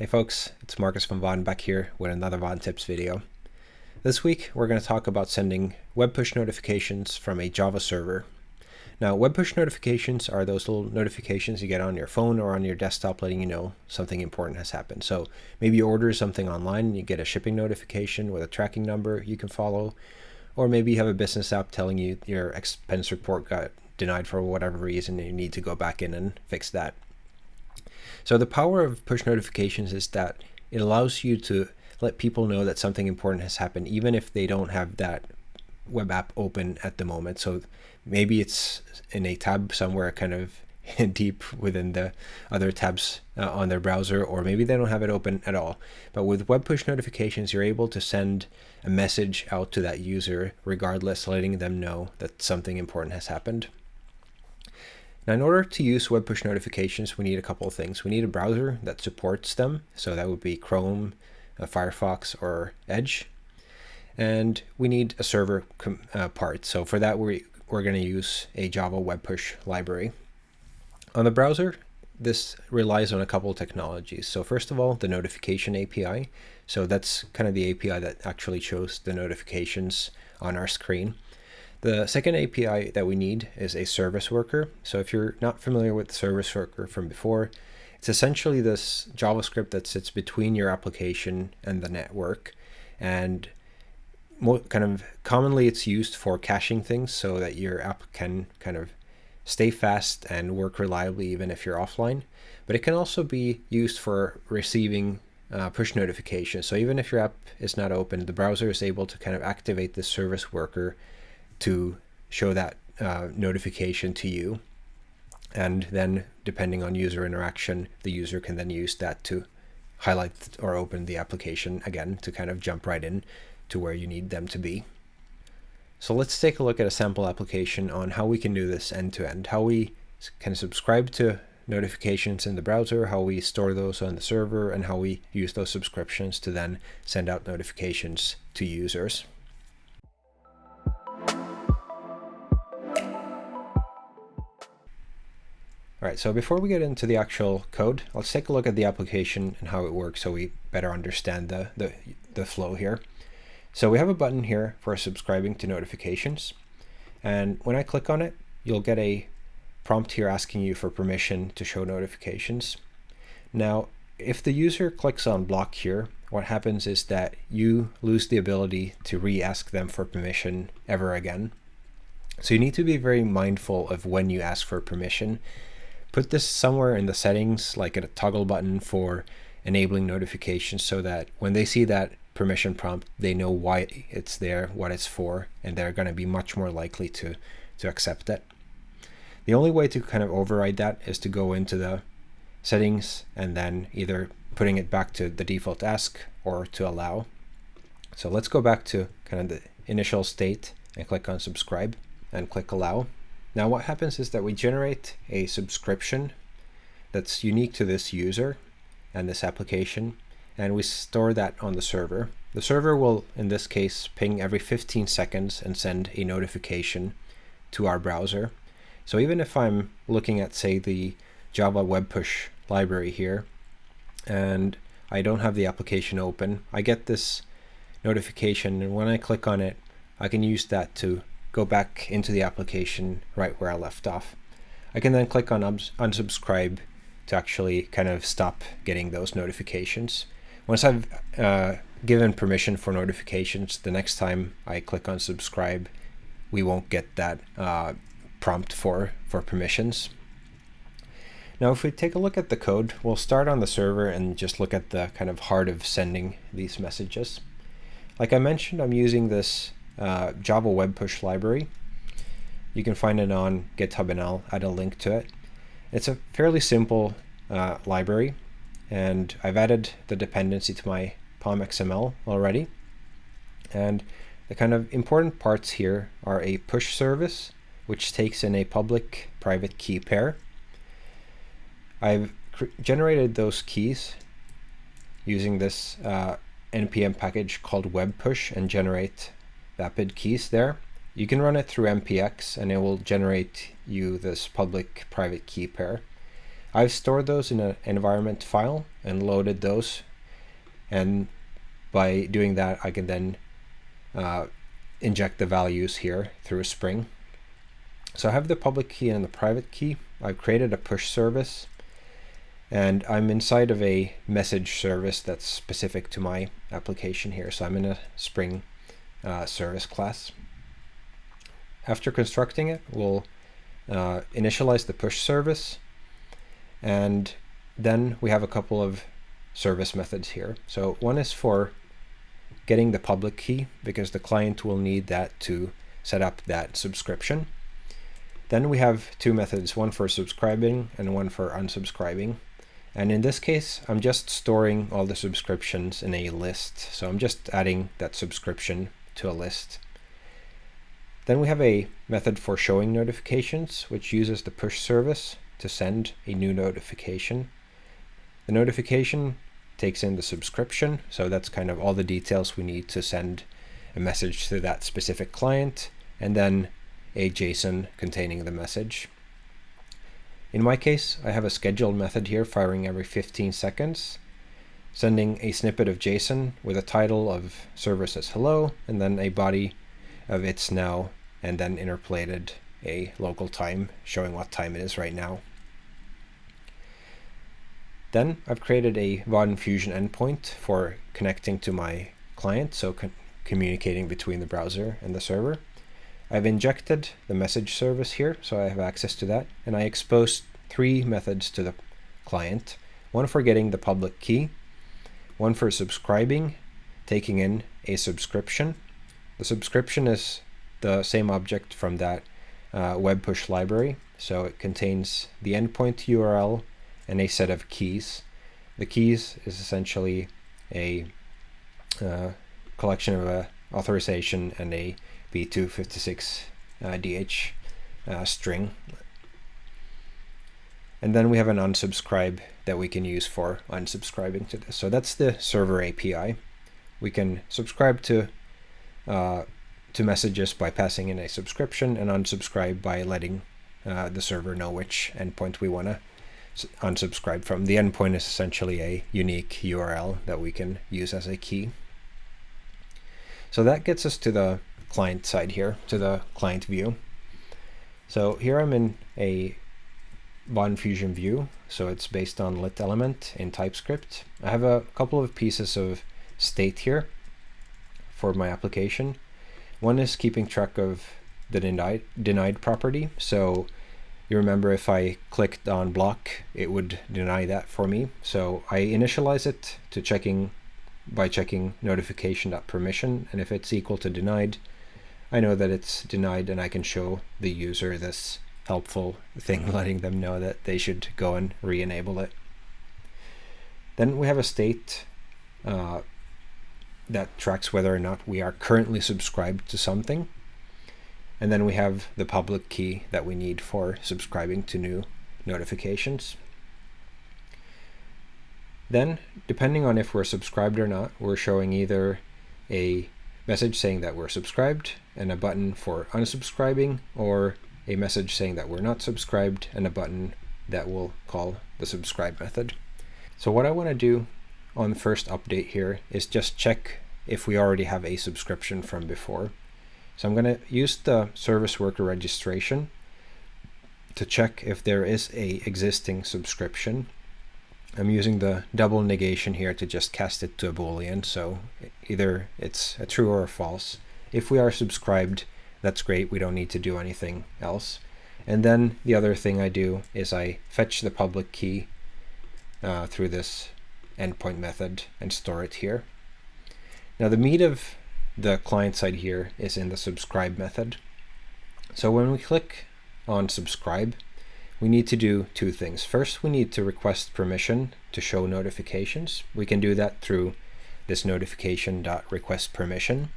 Hey folks, it's Marcus from Vaadin back here with another Vaadin Tips video. This week we're going to talk about sending web push notifications from a Java server. Now web push notifications are those little notifications you get on your phone or on your desktop letting you know something important has happened. So maybe you order something online and you get a shipping notification with a tracking number you can follow. Or maybe you have a business app telling you your expense report got denied for whatever reason and you need to go back in and fix that. So the power of push notifications is that it allows you to let people know that something important has happened, even if they don't have that web app open at the moment. So maybe it's in a tab somewhere kind of deep within the other tabs uh, on their browser, or maybe they don't have it open at all. But with web push notifications, you're able to send a message out to that user regardless, letting them know that something important has happened. Now, in order to use web push notifications, we need a couple of things. We need a browser that supports them. So that would be Chrome, uh, Firefox, or Edge. And we need a server uh, part. So for that, we, we're going to use a Java web push library. On the browser, this relies on a couple of technologies. So first of all, the notification API. So that's kind of the API that actually shows the notifications on our screen. The second API that we need is a service worker. So if you're not familiar with the service worker from before, it's essentially this JavaScript that sits between your application and the network. And kind of commonly it's used for caching things so that your app can kind of stay fast and work reliably even if you're offline. But it can also be used for receiving uh, push notifications. So even if your app is not open, the browser is able to kind of activate this service worker to show that uh, notification to you. And then depending on user interaction, the user can then use that to highlight or open the application again to kind of jump right in to where you need them to be. So let's take a look at a sample application on how we can do this end to end, how we can subscribe to notifications in the browser, how we store those on the server, and how we use those subscriptions to then send out notifications to users. All right, so before we get into the actual code, let's take a look at the application and how it works so we better understand the, the, the flow here. So we have a button here for subscribing to notifications. And when I click on it, you'll get a prompt here asking you for permission to show notifications. Now, if the user clicks on block here, what happens is that you lose the ability to re-ask them for permission ever again. So you need to be very mindful of when you ask for permission put this somewhere in the settings, like a toggle button for enabling notifications so that when they see that permission prompt, they know why it's there, what it's for, and they're going to be much more likely to, to accept it. The only way to kind of override that is to go into the settings and then either putting it back to the default ask or to allow. So let's go back to kind of the initial state and click on subscribe and click allow. Now what happens is that we generate a subscription that's unique to this user and this application, and we store that on the server. The server will, in this case, ping every 15 seconds and send a notification to our browser. So even if I'm looking at, say, the Java Web Push library here, and I don't have the application open, I get this notification, and when I click on it, I can use that to go back into the application right where I left off. I can then click on unsubscribe to actually kind of stop getting those notifications. Once I've uh, given permission for notifications, the next time I click on subscribe, we won't get that uh, prompt for, for permissions. Now, if we take a look at the code, we'll start on the server and just look at the kind of heart of sending these messages. Like I mentioned, I'm using this uh, Java Web Push library. You can find it on GitHub and I'll add a link to it. It's a fairly simple uh, library and I've added the dependency to my POM XML already. And the kind of important parts here are a push service, which takes in a public private key pair. I've generated those keys using this uh, npm package called web push and generate vapid keys there. You can run it through npx and it will generate you this public private key pair. I've stored those in an environment file and loaded those. And by doing that, I can then uh, inject the values here through a Spring. So I have the public key and the private key. I've created a push service and I'm inside of a message service that's specific to my application here. So I'm in a Spring uh, service class. After constructing it, we'll uh, initialize the push service and then we have a couple of service methods here. So one is for getting the public key because the client will need that to set up that subscription. Then we have two methods, one for subscribing and one for unsubscribing. And in this case, I'm just storing all the subscriptions in a list. So I'm just adding that subscription to a list. Then we have a method for showing notifications, which uses the push service to send a new notification. The notification takes in the subscription, so that's kind of all the details we need to send a message to that specific client, and then a JSON containing the message. In my case, I have a scheduled method here firing every 15 seconds, sending a snippet of JSON with a title of service as hello, and then a body of it's now, and then interpolated a local time showing what time it is right now. Then I've created a Vaadin Fusion endpoint for connecting to my client, so communicating between the browser and the server. I've injected the message service here, so I have access to that, and I exposed three methods to the client. One for getting the public key, one for subscribing, taking in a subscription. The subscription is the same object from that uh, web push library, so it contains the endpoint URL and a set of keys. The keys is essentially a uh, collection of a authorization and a P256 uh, DH uh, string. And then we have an unsubscribe that we can use for unsubscribing to this. So that's the server API. We can subscribe to uh, to messages by passing in a subscription and unsubscribe by letting uh, the server know which endpoint we want to unsubscribe from. The endpoint is essentially a unique URL that we can use as a key. So that gets us to the client side here, to the client view. So here I'm in a Vaadin Fusion view, so it's based on lit element in TypeScript. I have a couple of pieces of state here for my application. One is keeping track of the denied, denied property. So you remember if I clicked on block, it would deny that for me. So I initialize it to checking by checking notification.permission. And if it's equal to denied, I know that it's denied and I can show the user this helpful thing letting them know that they should go and re-enable it. Then we have a state uh, that tracks whether or not we are currently subscribed to something. And then we have the public key that we need for subscribing to new notifications. Then, depending on if we're subscribed or not, we're showing either a message saying that we're subscribed and a button for unsubscribing, or a message saying that we're not subscribed and a button that will call the subscribe method. So what I want to do on the first update here is just check if we already have a subscription from before. So I'm going to use the service worker registration to check if there is a existing subscription. I'm using the double negation here to just cast it to a boolean, so either it's a true or a false. If we are subscribed, that's great, we don't need to do anything else. And then the other thing I do is I fetch the public key uh, through this endpoint method and store it here. Now the meat of the client side here is in the subscribe method. So when we click on subscribe, we need to do two things. First, we need to request permission to show notifications. We can do that through this notification.request permission.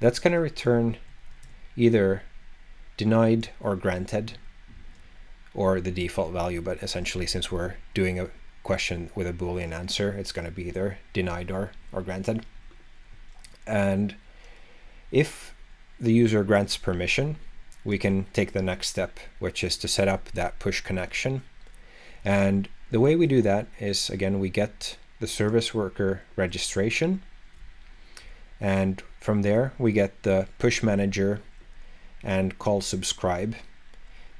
That's going to return either denied or granted or the default value, but essentially since we're doing a question with a boolean answer, it's going to be either denied or, or granted. And if the user grants permission, we can take the next step, which is to set up that push connection. And the way we do that is, again, we get the service worker registration. And from there, we get the push manager and call subscribe.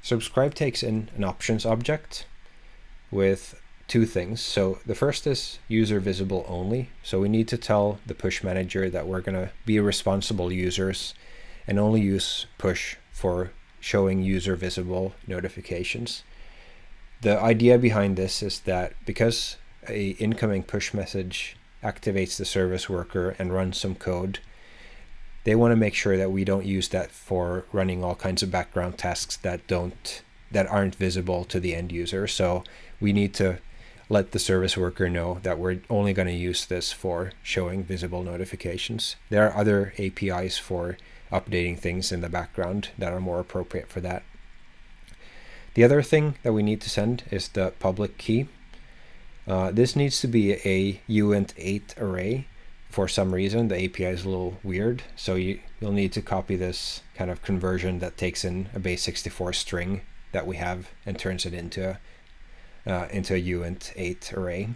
Subscribe takes in an options object with two things. So the first is user visible only. So we need to tell the push manager that we're going to be responsible users and only use push for showing user visible notifications. The idea behind this is that because a incoming push message activates the service worker and runs some code, they want to make sure that we don't use that for running all kinds of background tasks that don't that aren't visible to the end user. So we need to let the service worker know that we're only going to use this for showing visible notifications. There are other APIs for updating things in the background that are more appropriate for that. The other thing that we need to send is the public key. Uh, this needs to be a uint8 array. For some reason, the API is a little weird, so you, you'll need to copy this kind of conversion that takes in a base64 string that we have and turns it into a, uh, into a uint8 array.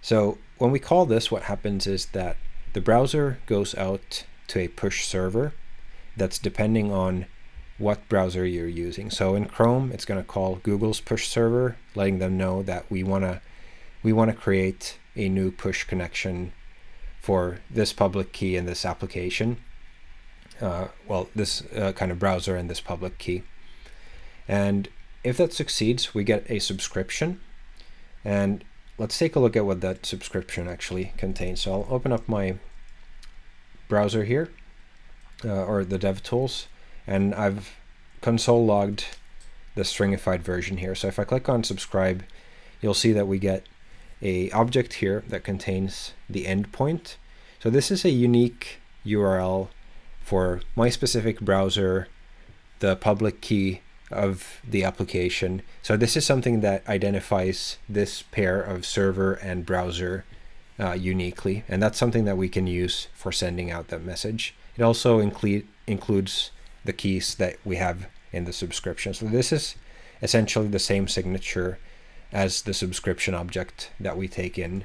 So when we call this, what happens is that the browser goes out to a push server that's depending on what browser you're using. So in Chrome, it's going to call Google's push server, letting them know that we want to we want to create a new push connection for this public key in this application. Uh, well, this uh, kind of browser and this public key. And if that succeeds, we get a subscription. And let's take a look at what that subscription actually contains. So I'll open up my browser here, uh, or the DevTools, and I've console logged the stringified version here. So if I click on subscribe, you'll see that we get a object here that contains the endpoint. So this is a unique URL for my specific browser, the public key of the application. So this is something that identifies this pair of server and browser uh, uniquely, and that's something that we can use for sending out that message. It also include, includes the keys that we have in the subscription. So this is essentially the same signature as the subscription object that we take in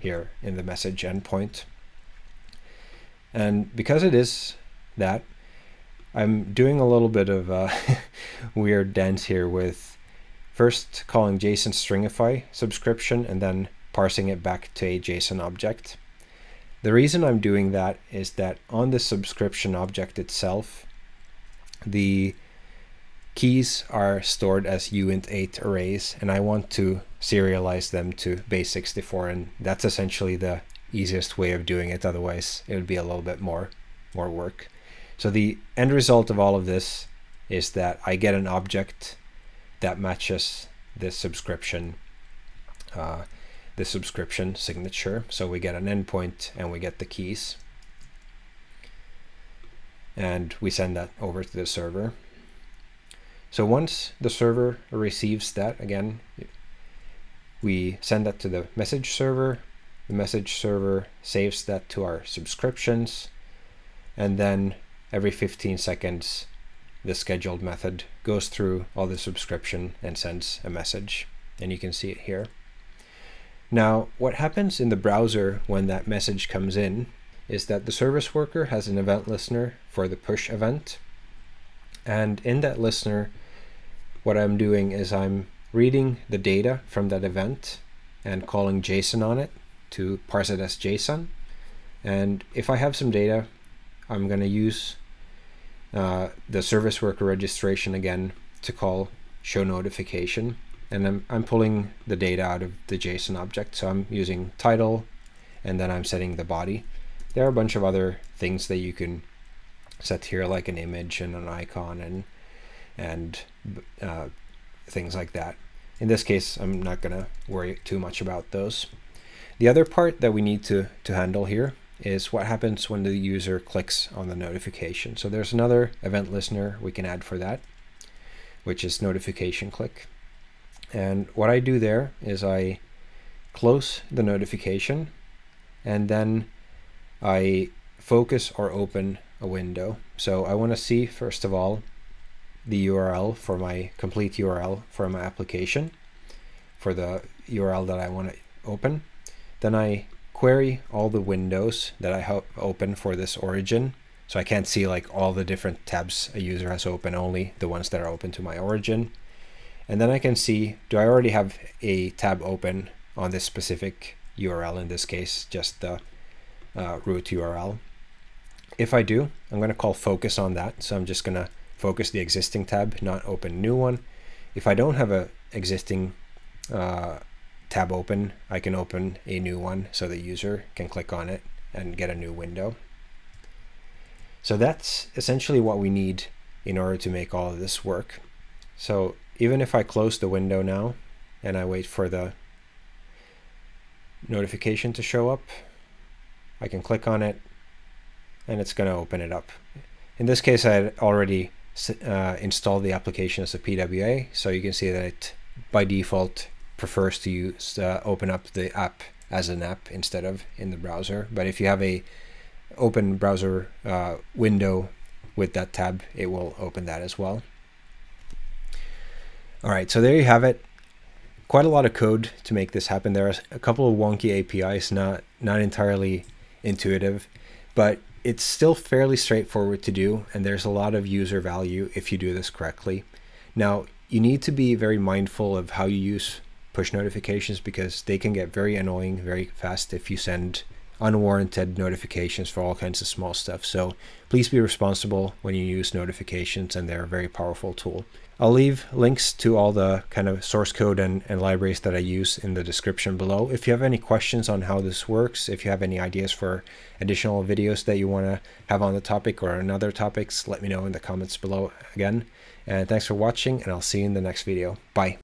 here in the message endpoint. And because it is that, I'm doing a little bit of uh, a weird dance here with first calling JSON stringify subscription and then parsing it back to a JSON object. The reason I'm doing that is that on the subscription object itself, the keys are stored as uint8 arrays, and I want to serialize them to base64, and that's essentially the easiest way of doing it. Otherwise, it would be a little bit more, more work. So the end result of all of this is that I get an object that matches this subscription uh, the subscription signature. So we get an endpoint and we get the keys. And we send that over to the server. So once the server receives that, again, we send that to the message server. The message server saves that to our subscriptions. And then every 15 seconds, the scheduled method goes through all the subscription and sends a message. And you can see it here. Now, what happens in the browser when that message comes in is that the service worker has an event listener for the push event. And in that listener, what I'm doing is I'm reading the data from that event and calling JSON on it to parse it as JSON. And if I have some data, I'm going to use uh, the service worker registration again to call show notification and I'm, I'm pulling the data out of the JSON object. So I'm using title and then I'm setting the body. There are a bunch of other things that you can set here like an image and an icon and and uh, things like that. In this case, I'm not going to worry too much about those. The other part that we need to, to handle here is what happens when the user clicks on the notification. So there's another event listener we can add for that, which is notification click. And what I do there is I close the notification and then I focus or open a window. So I want to see, first of all, the URL for my complete URL for my application for the URL that I want to open. Then I query all the windows that I have open for this origin. So I can't see like all the different tabs a user has open, only the ones that are open to my origin. And then I can see, do I already have a tab open on this specific URL, in this case, just the uh, root URL. If I do, I'm going to call focus on that. So I'm just going to focus the existing tab, not open new one. If I don't have a existing uh, tab open, I can open a new one so the user can click on it and get a new window. So that's essentially what we need in order to make all of this work. So even if I close the window now and I wait for the notification to show up, I can click on it and it's going to open it up. In this case, I had already uh, installed the application as a PWA, so you can see that it by default prefers to use uh, open up the app as an app instead of in the browser. But if you have a open browser uh, window with that tab, it will open that as well. All right, so there you have it. Quite a lot of code to make this happen. There are a couple of wonky APIs, not not entirely intuitive, but it's still fairly straightforward to do, and there's a lot of user value if you do this correctly. Now, you need to be very mindful of how you use push notifications because they can get very annoying very fast if you send unwarranted notifications for all kinds of small stuff. So please be responsible when you use notifications and they're a very powerful tool. I'll leave links to all the kind of source code and, and libraries that I use in the description below. If you have any questions on how this works, if you have any ideas for additional videos that you want to have on the topic or on other topics, let me know in the comments below again. And thanks for watching and I'll see you in the next video. Bye.